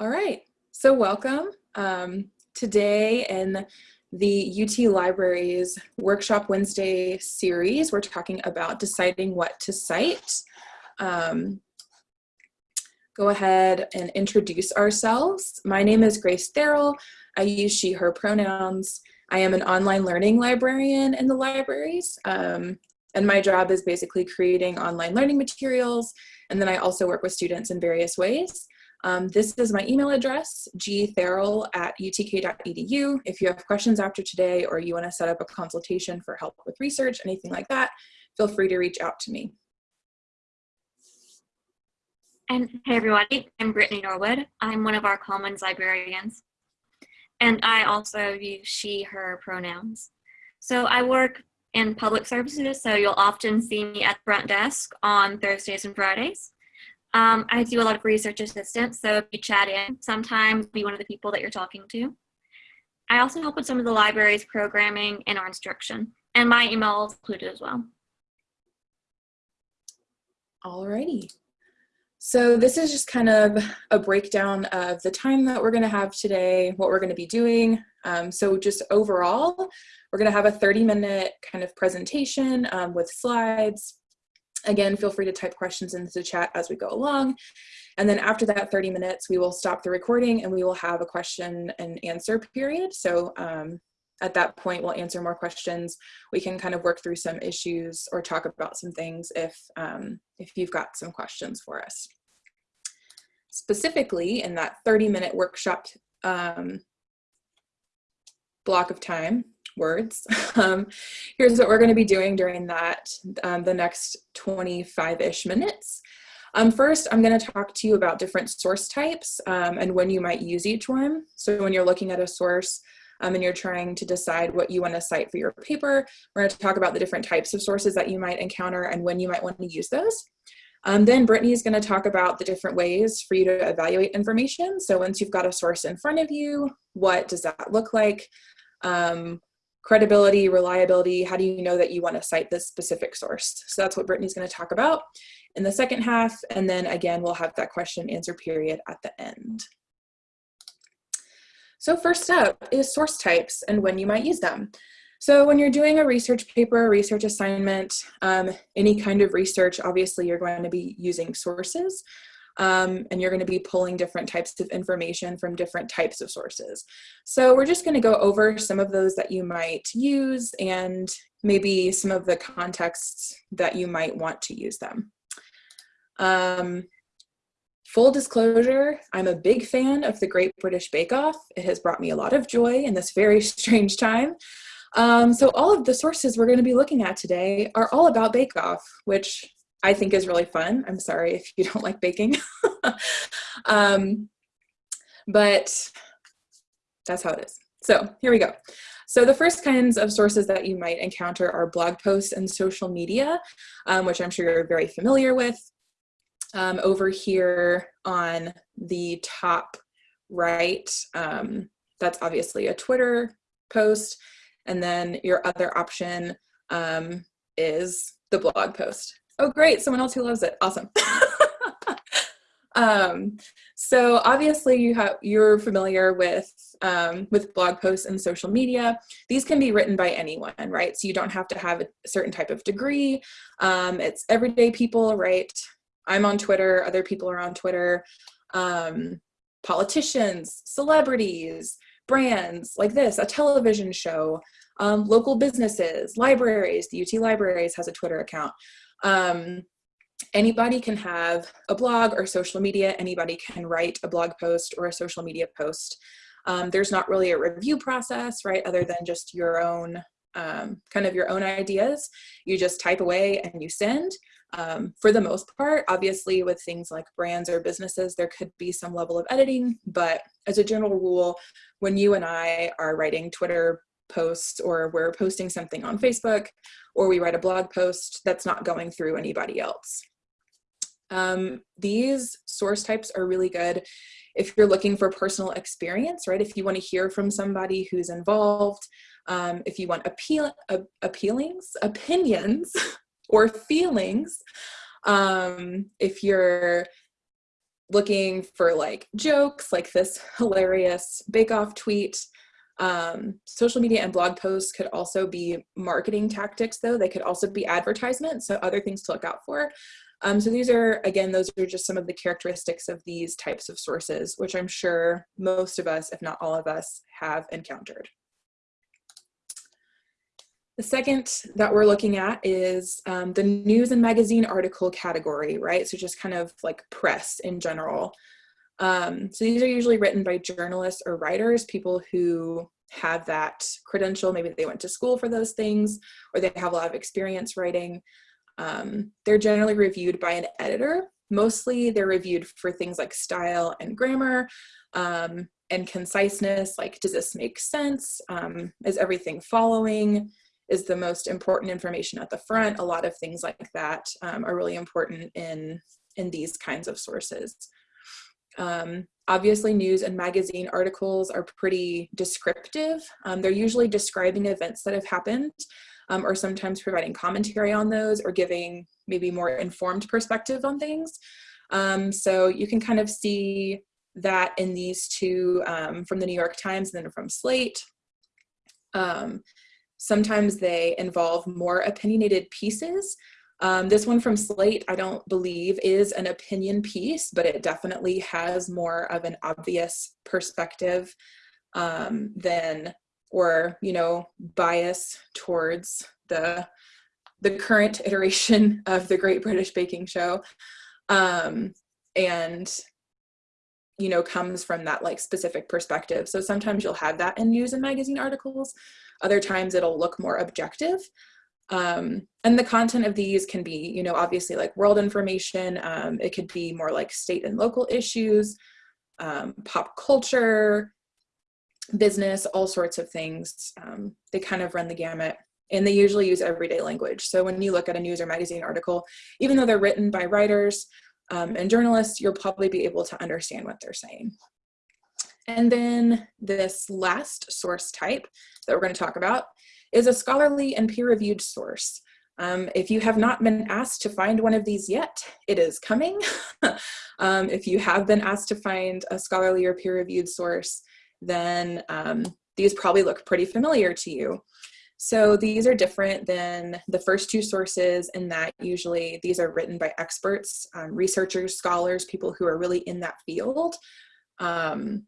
All right, so welcome. Um, today in the UT Libraries Workshop Wednesday series, we're talking about deciding what to cite. Um, go ahead and introduce ourselves. My name is Grace Therrell. I use she, her pronouns. I am an online learning librarian in the libraries. Um, and my job is basically creating online learning materials. And then I also work with students in various ways. Um, this is my email address, gtherrell at utk.edu. If you have questions after today or you want to set up a consultation for help with research, anything like that, feel free to reach out to me. And hey everybody, I'm Brittany Norwood. I'm one of our Commons librarians. And I also use she, her pronouns. So I work in public services, so you'll often see me at the front desk on Thursdays and Fridays. Um, I do a lot of research assistance, so if you chat in, sometimes be one of the people that you're talking to. I also help with some of the library's programming and our instruction, and my email is included as well. Alrighty. So this is just kind of a breakdown of the time that we're gonna have today, what we're gonna be doing. Um, so just overall, we're gonna have a 30 minute kind of presentation um, with slides, Again, feel free to type questions into the chat as we go along. And then after that 30 minutes, we will stop the recording and we will have a question and answer period. So um, at that point, we'll answer more questions. We can kind of work through some issues or talk about some things if, um, if you've got some questions for us. Specifically, in that 30 minute workshop um, block of time, words. Um, here's what we're going to be doing during that, um, the next 25-ish minutes. Um, first, I'm going to talk to you about different source types um, and when you might use each one. So when you're looking at a source um, and you're trying to decide what you want to cite for your paper, we're going to talk about the different types of sources that you might encounter and when you might want to use those. Um, then Brittany is going to talk about the different ways for you to evaluate information. So once you've got a source in front of you, what does that look like? Um, credibility, reliability, how do you know that you want to cite this specific source? So that's what Brittany's going to talk about in the second half. And then again, we'll have that question answer period at the end. So first up is source types and when you might use them. So when you're doing a research paper, a research assignment, um, any kind of research, obviously you're going to be using sources um, and you're going to be pulling different types of information from different types of sources. So we're just going to go over some of those that you might use and maybe some of the contexts that you might want to use them. Um, full disclosure, I'm a big fan of the Great British Bake Off. It has brought me a lot of joy in this very strange time. Um, so all of the sources we're going to be looking at today are all about Bake Off, which I think is really fun. I'm sorry if you don't like baking. um, but that's how it is. So here we go. So the first kinds of sources that you might encounter are blog posts and social media, um, which I'm sure you're very familiar with. Um, over here on the top right, um, that's obviously a Twitter post. And then your other option um, is the blog post. Oh, great. Someone else who loves it. Awesome. um, so obviously you have, you're familiar with, um, with blog posts and social media. These can be written by anyone, right? So you don't have to have a certain type of degree. Um, it's everyday people, right? I'm on Twitter, other people are on Twitter. Um, politicians, celebrities, brands like this, a television show, um, local businesses, libraries, the UT Libraries has a Twitter account. Um, anybody can have a blog or social media, anybody can write a blog post or a social media post. Um, there's not really a review process, right, other than just your own, um, kind of your own ideas. You just type away and you send. Um, for the most part, obviously with things like brands or businesses, there could be some level of editing, but as a general rule, when you and I are writing Twitter posts or we're posting something on Facebook or we write a blog post that's not going through anybody else. Um, these source types are really good if you're looking for personal experience, right? If you want to hear from somebody who's involved, um, if you want appeal, uh, appealings, opinions or feelings, um, if you're looking for like jokes, like this hilarious Bake Off tweet. Um, social media and blog posts could also be marketing tactics though. They could also be advertisements, so other things to look out for. Um, so these are, again, those are just some of the characteristics of these types of sources, which I'm sure most of us, if not all of us, have encountered. The second that we're looking at is um, the news and magazine article category, right? So just kind of like press in general. Um, so these are usually written by journalists or writers, people who have that credential. Maybe they went to school for those things, or they have a lot of experience writing. Um, they're generally reviewed by an editor. Mostly they're reviewed for things like style and grammar um, and conciseness, like does this make sense? Um, is everything following? Is the most important information at the front? A lot of things like that um, are really important in, in these kinds of sources. Um, obviously news and magazine articles are pretty descriptive. Um, they're usually describing events that have happened um, or sometimes providing commentary on those or giving maybe more informed perspective on things. Um, so you can kind of see that in these two um, from the New York Times and then from Slate. Um, sometimes they involve more opinionated pieces. Um, this one from Slate, I don't believe is an opinion piece, but it definitely has more of an obvious perspective um, than or you know bias towards the the current iteration of the Great British Baking Show, um, and you know comes from that like specific perspective. So sometimes you'll have that in news and magazine articles. Other times it'll look more objective. Um, and the content of these can be, you know, obviously like world information. Um, it could be more like state and local issues, um, pop culture, business, all sorts of things. Um, they kind of run the gamut and they usually use everyday language. So when you look at a news or magazine article, even though they're written by writers um, and journalists, you'll probably be able to understand what they're saying. And then this last source type that we're going to talk about is a scholarly and peer-reviewed source. Um, if you have not been asked to find one of these yet, it is coming. um, if you have been asked to find a scholarly or peer-reviewed source, then um, these probably look pretty familiar to you. So these are different than the first two sources in that usually these are written by experts, um, researchers, scholars, people who are really in that field. Um,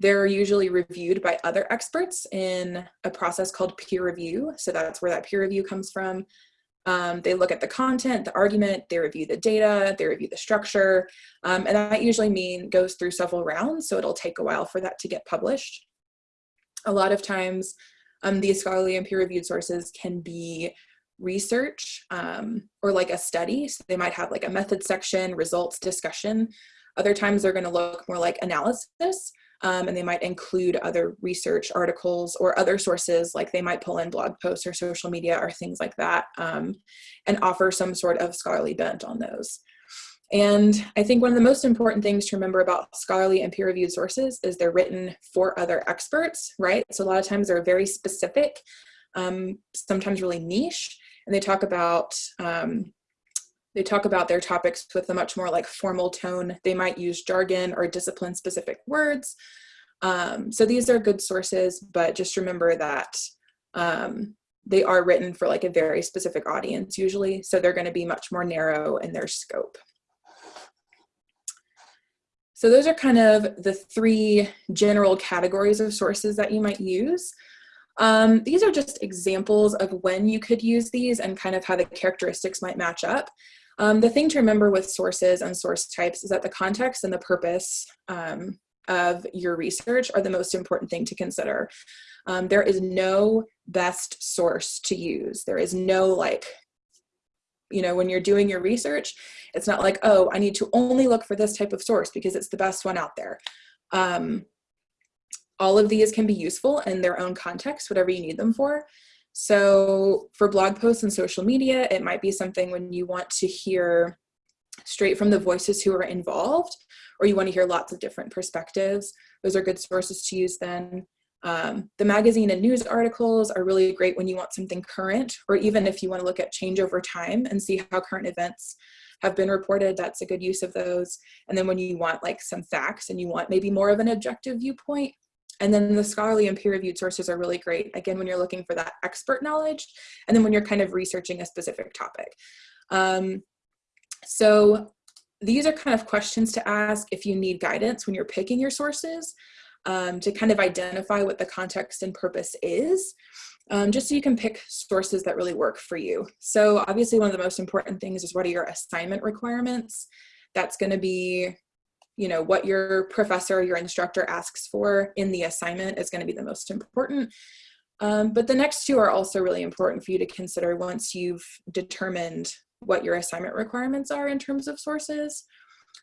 they're usually reviewed by other experts in a process called peer review. So that's where that peer review comes from. Um, they look at the content, the argument, they review the data, they review the structure, um, and that usually mean goes through several rounds, so it'll take a while for that to get published. A lot of times, um, these scholarly and peer-reviewed sources can be research um, or like a study, so they might have like a method section, results, discussion. Other times they're gonna look more like analysis, um, and they might include other research articles or other sources like they might pull in blog posts or social media or things like that um, and offer some sort of scholarly bent on those. And I think one of the most important things to remember about scholarly and peer-reviewed sources is they're written for other experts, right? So a lot of times they're very specific, um, sometimes really niche, and they talk about um, they talk about their topics with a much more like formal tone. They might use jargon or discipline specific words. Um, so these are good sources, but just remember that um, they are written for like a very specific audience usually. So they're gonna be much more narrow in their scope. So those are kind of the three general categories of sources that you might use. Um, these are just examples of when you could use these and kind of how the characteristics might match up. Um, the thing to remember with sources and source types is that the context and the purpose um, of your research are the most important thing to consider. Um, there is no best source to use. There is no like, you know, when you're doing your research, it's not like, oh, I need to only look for this type of source because it's the best one out there. Um, all of these can be useful in their own context, whatever you need them for. So for blog posts and social media, it might be something when you want to hear straight from the voices who are involved, or you want to hear lots of different perspectives. Those are good sources to use then. Um, the magazine and news articles are really great when you want something current, or even if you want to look at change over time and see how current events have been reported, that's a good use of those. And then when you want like some facts and you want maybe more of an objective viewpoint, and then the scholarly and peer-reviewed sources are really great, again, when you're looking for that expert knowledge, and then when you're kind of researching a specific topic. Um, so these are kind of questions to ask if you need guidance when you're picking your sources um, to kind of identify what the context and purpose is, um, just so you can pick sources that really work for you. So obviously one of the most important things is what are your assignment requirements? That's gonna be you know, what your professor, your instructor asks for in the assignment is gonna be the most important. Um, but the next two are also really important for you to consider once you've determined what your assignment requirements are in terms of sources.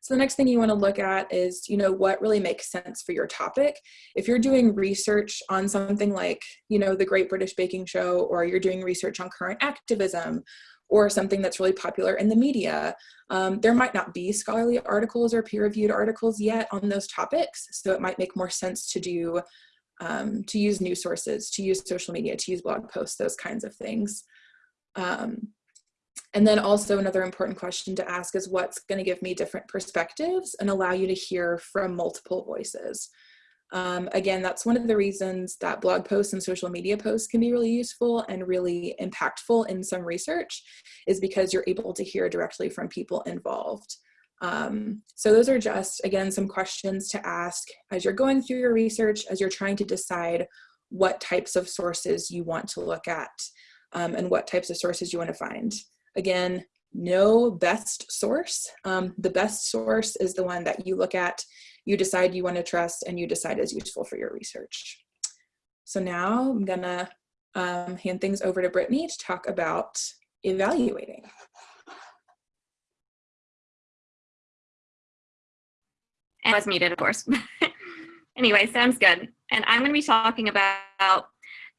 So the next thing you want to look at is, you know, what really makes sense for your topic. If you're doing research on something like, you know, the Great British Baking Show, or you're doing research on current activism, or something that's really popular in the media. Um, there might not be scholarly articles or peer-reviewed articles yet on those topics, so it might make more sense to do um, to use news sources, to use social media, to use blog posts, those kinds of things. Um, and then also another important question to ask is what's going to give me different perspectives and allow you to hear from multiple voices. Um, again, that's one of the reasons that blog posts and social media posts can be really useful and really impactful in some research is because you're able to hear directly from people involved. Um, so those are just, again, some questions to ask as you're going through your research, as you're trying to decide what types of sources you want to look at um, and what types of sources you want to find. Again, no best source. Um, the best source is the one that you look at you decide you want to trust and you decide is useful for your research. So now I'm gonna um, hand things over to Brittany to talk about evaluating. I was muted, of course. anyway, sounds good. And I'm to be talking about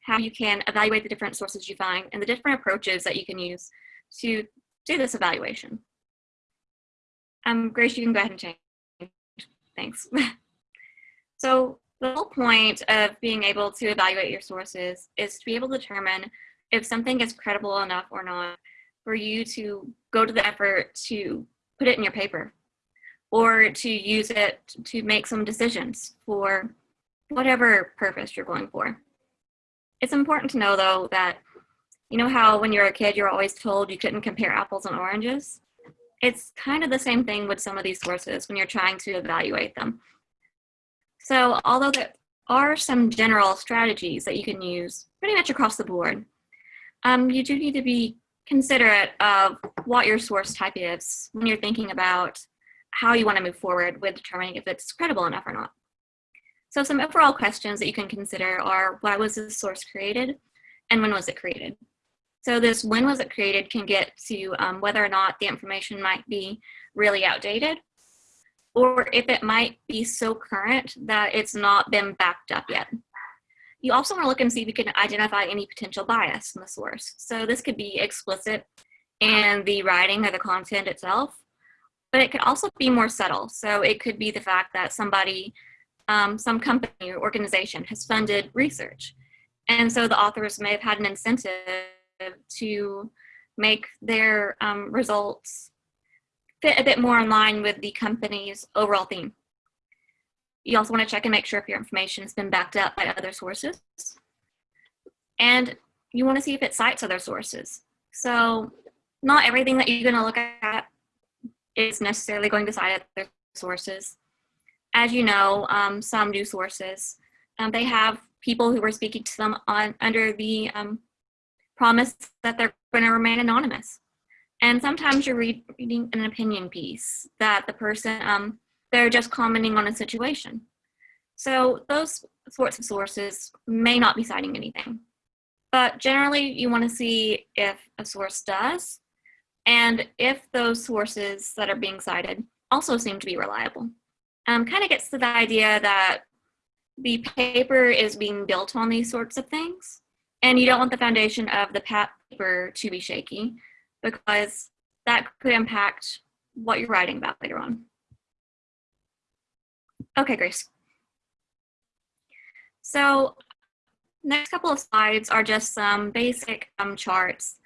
how you can evaluate the different sources you find and the different approaches that you can use to do this evaluation. Um, Grace, you can go ahead and change. Thanks. so the whole point of being able to evaluate your sources is to be able to determine if something is credible enough or not for you to go to the effort to put it in your paper or to use it to make some decisions for whatever purpose you're going for. It's important to know though that, you know how when you're a kid, you're always told you couldn't compare apples and oranges? It's kind of the same thing with some of these sources when you're trying to evaluate them. So although there are some general strategies that you can use pretty much across the board, um, you do need to be considerate of what your source type is when you're thinking about how you want to move forward with determining if it's credible enough or not. So some overall questions that you can consider are why was this source created and when was it created? So this when was it created can get to um, whether or not the information might be really outdated or if it might be so current that it's not been backed up yet. You also want to look and see if you can identify any potential bias in the source. So this could be explicit in the writing or the content itself, but it could also be more subtle. So it could be the fact that somebody, um, some company or organization has funded research. And so the authors may have had an incentive to make their um, results fit a bit more in line with the company's overall theme. You also want to check and make sure if your information has been backed up by other sources. And you want to see if it cites other sources. So not everything that you're going to look at is necessarily going to cite other sources. As you know, um, some new sources, um, they have people who are speaking to them on under the um, promise that they're going to remain anonymous. And sometimes you're reading an opinion piece that the person, um, they're just commenting on a situation. So those sorts of sources may not be citing anything. But generally, you want to see if a source does, and if those sources that are being cited also seem to be reliable. Um, kind of gets to the idea that the paper is being built on these sorts of things. And you don't want the foundation of the paper to be shaky because that could impact what you're writing about later on. Okay, Grace. So next couple of slides are just some basic um, charts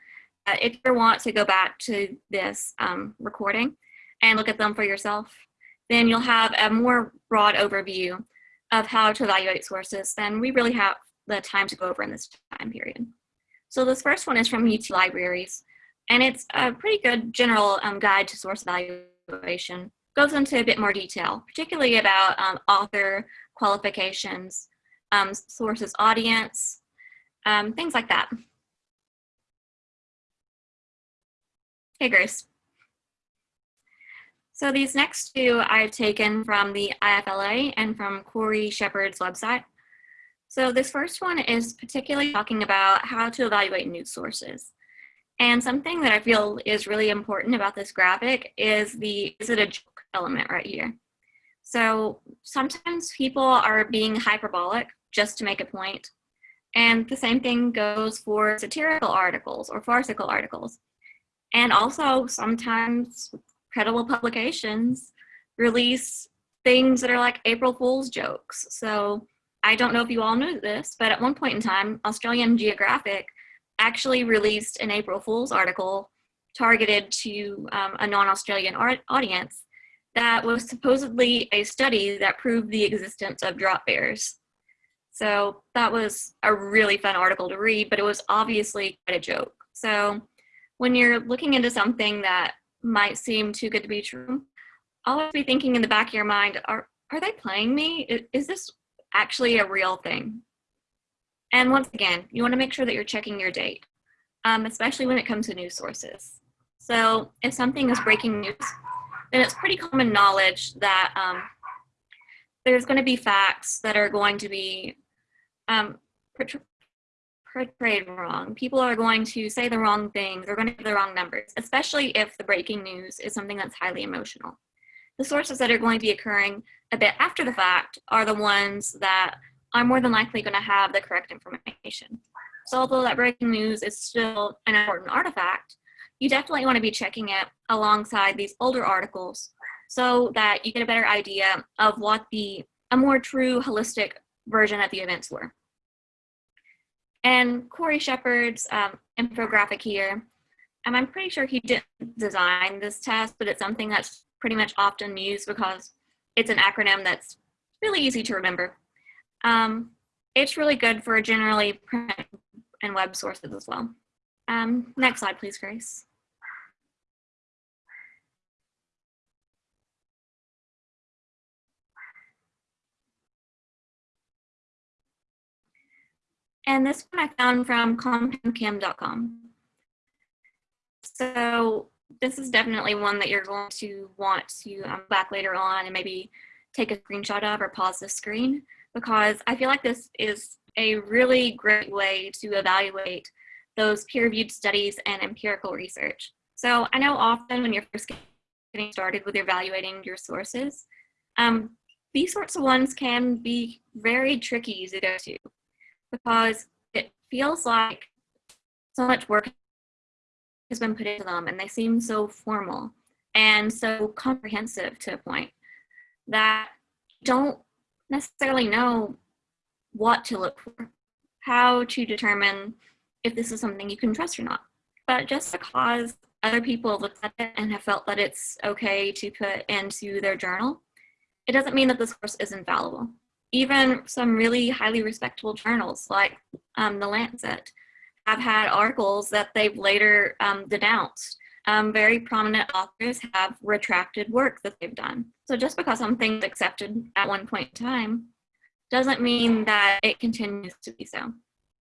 if you want to go back to this um, recording and look at them for yourself, then you'll have a more broad overview of how to evaluate sources than we really have the time to go over in this time period. So this first one is from UT Libraries, and it's a pretty good general um, guide to source evaluation. Goes into a bit more detail, particularly about um, author qualifications, um, sources audience, um, things like that. Hey, Grace. So these next two I've taken from the IFLA and from Corey Shepard's website. So this first one is particularly talking about how to evaluate news sources. And something that I feel is really important about this graphic is the is it a joke element right here. So sometimes people are being hyperbolic just to make a point. And the same thing goes for satirical articles or farcical articles. And also sometimes credible publications release things that are like April Fool's jokes. So I don't know if you all knew this, but at one point in time, Australian Geographic actually released an April Fool's article targeted to um, a non-Australian audience that was supposedly a study that proved the existence of drop bears. So that was a really fun article to read, but it was obviously quite a joke. So when you're looking into something that might seem too good to be true, always be thinking in the back of your mind, are, are they playing me? Is, is this actually a real thing? And once again, you wanna make sure that you're checking your date, um, especially when it comes to news sources. So if something is breaking news, then it's pretty common knowledge that um, there's going to be facts that are going to be um, portrayed wrong. People are going to say the wrong things. They're going to give the wrong numbers, especially if the breaking news is something that's highly emotional. The sources that are going to be occurring a bit after the fact are the ones that are more than likely going to have the correct information. So although that breaking news is still an important artifact, you definitely want to be checking it alongside these older articles so that you get a better idea of what the a more true holistic version of the events were. And Corey Shepard's um, infographic here, and I'm pretty sure he didn't design this test, but it's something that's pretty much often used because it's an acronym that's really easy to remember. Um, it's really good for generally print and web sources as well. Um, next slide, please, Grace. And this one I found from compoundchem.com. So this is definitely one that you're going to want to um, back later on and maybe take a screenshot of or pause the screen because I feel like this is a really great way to evaluate those peer-reviewed studies and empirical research. So I know often when you're first getting started with evaluating your sources, um, these sorts of ones can be very tricky to go to because it feels like so much work has been put into them and they seem so formal and so comprehensive to a point that don't necessarily know what to look for, how to determine if this is something you can trust or not. But just because other people have looked at it and have felt that it's okay to put into their journal, it doesn't mean that the source is infallible even some really highly respectable journals like um, The Lancet have had articles that they've later um, denounced. Um, very prominent authors have retracted work that they've done. So just because something's accepted at one point in time doesn't mean that it continues to be so.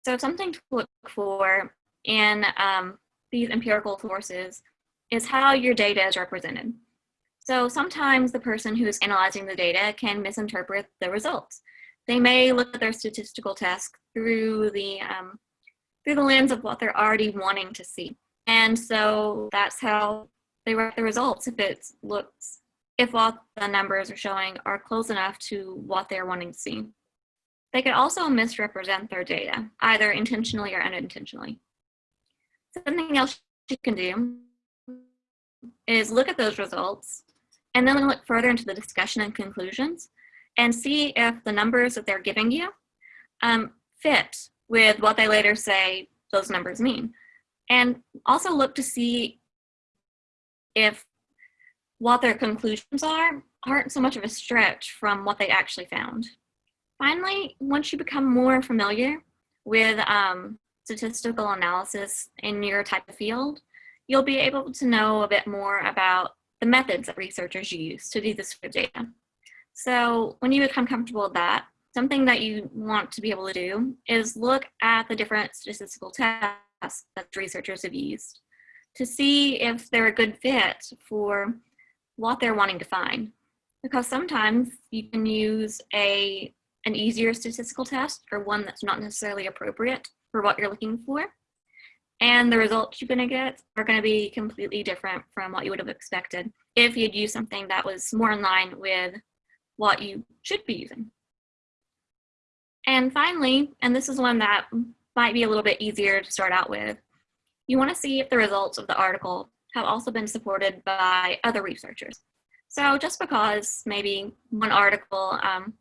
So something to look for in um, these empirical sources is how your data is represented. So sometimes the person who is analyzing the data can misinterpret the results. They may look at their statistical task through the, um, through the lens of what they're already wanting to see. And so that's how they write the results if it looks, if what the numbers are showing are close enough to what they're wanting to see. They could also misrepresent their data, either intentionally or unintentionally. Something else you can do is look at those results and then look further into the discussion and conclusions and see if the numbers that they're giving you um, fit with what they later say those numbers mean. And also look to see if what their conclusions are aren't so much of a stretch from what they actually found. Finally, once you become more familiar with um, statistical analysis in your type of field, you'll be able to know a bit more about the methods that researchers use to do this for data. So when you become comfortable with that, something that you want to be able to do is look at the different statistical tests that researchers have used to see if they're a good fit for what they're wanting to find. Because sometimes you can use a, an easier statistical test or one that's not necessarily appropriate for what you're looking for. And the results you're gonna get are gonna be completely different from what you would have expected if you'd used something that was more in line with what you should be using. And finally, and this is one that might be a little bit easier to start out with, you wanna see if the results of the article have also been supported by other researchers. So just because maybe one article um,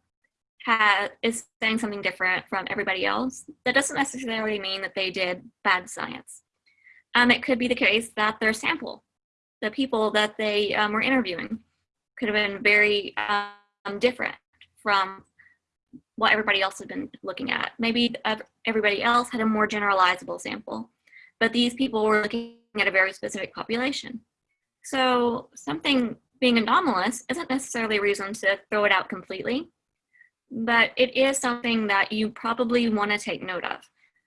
has, is saying something different from everybody else, that doesn't necessarily mean that they did bad science. Um, it could be the case that their sample, the people that they um, were interviewing, could have been very um, different from what everybody else had been looking at. Maybe everybody else had a more generalizable sample, but these people were looking at a very specific population. So something being anomalous isn't necessarily a reason to throw it out completely, but it is something that you probably want to take note of.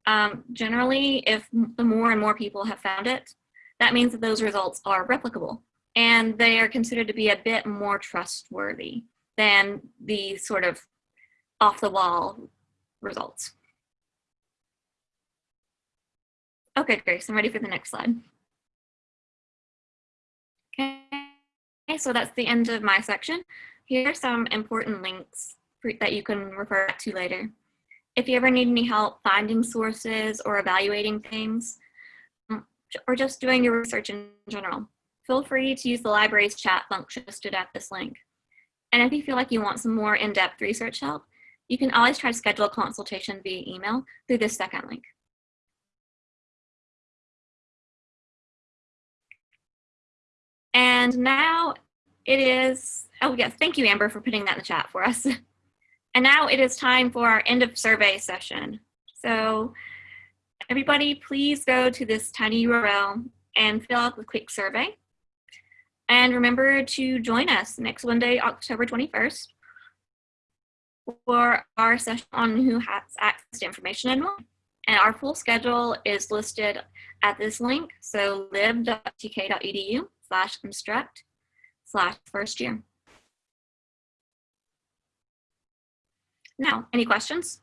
Um, generally, if the more and more people have found it, that means that those results are replicable and they are considered to be a bit more trustworthy than the sort of off the wall results. Okay, Grace, I'm ready for the next slide. Okay, so that's the end of my section. Here are some important links for, that you can refer to later. If you ever need any help finding sources or evaluating things, um, or just doing your research in general, feel free to use the library's chat function listed at this link. And if you feel like you want some more in-depth research help, you can always try to schedule a consultation via email through this second link. And now it is, oh yes, thank you, Amber, for putting that in the chat for us. And now it is time for our end of survey session. So everybody, please go to this tiny URL and fill out the quick survey. And remember to join us next Monday, October 21st for our session on who has access to information and more. And our full schedule is listed at this link, so lib.tk.edu slash instruct slash first year. Now, any questions?